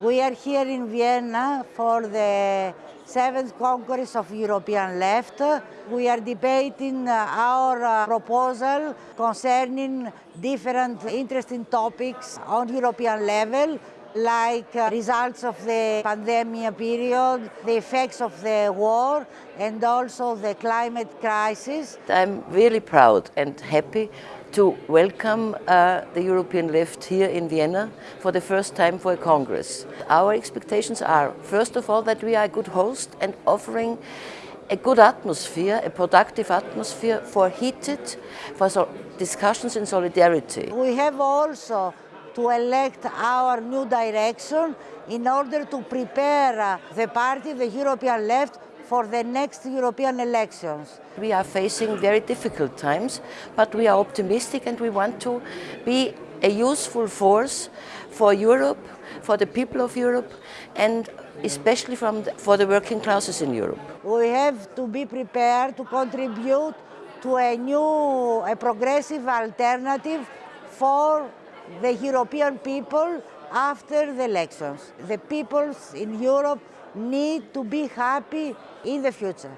We are here in Vienna for the seventh Congress of European Left. We are debating our uh, proposal concerning different interesting topics on European level like uh, results of the pandemic period, the effects of the war and also the climate crisis. I'm really proud and happy to welcome uh, the European left here in Vienna for the first time for a Congress. Our expectations are, first of all, that we are a good host and offering a good atmosphere, a productive atmosphere for heated for so discussions in solidarity. We have also to elect our new direction in order to prepare uh, the party, the European left, for the next European elections. We are facing very difficult times, but we are optimistic and we want to be a useful force for Europe, for the people of Europe, and especially from the, for the working classes in Europe. We have to be prepared to contribute to a new, a progressive alternative for the European people after the elections. The peoples in Europe need to be happy in the future.